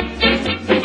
Let's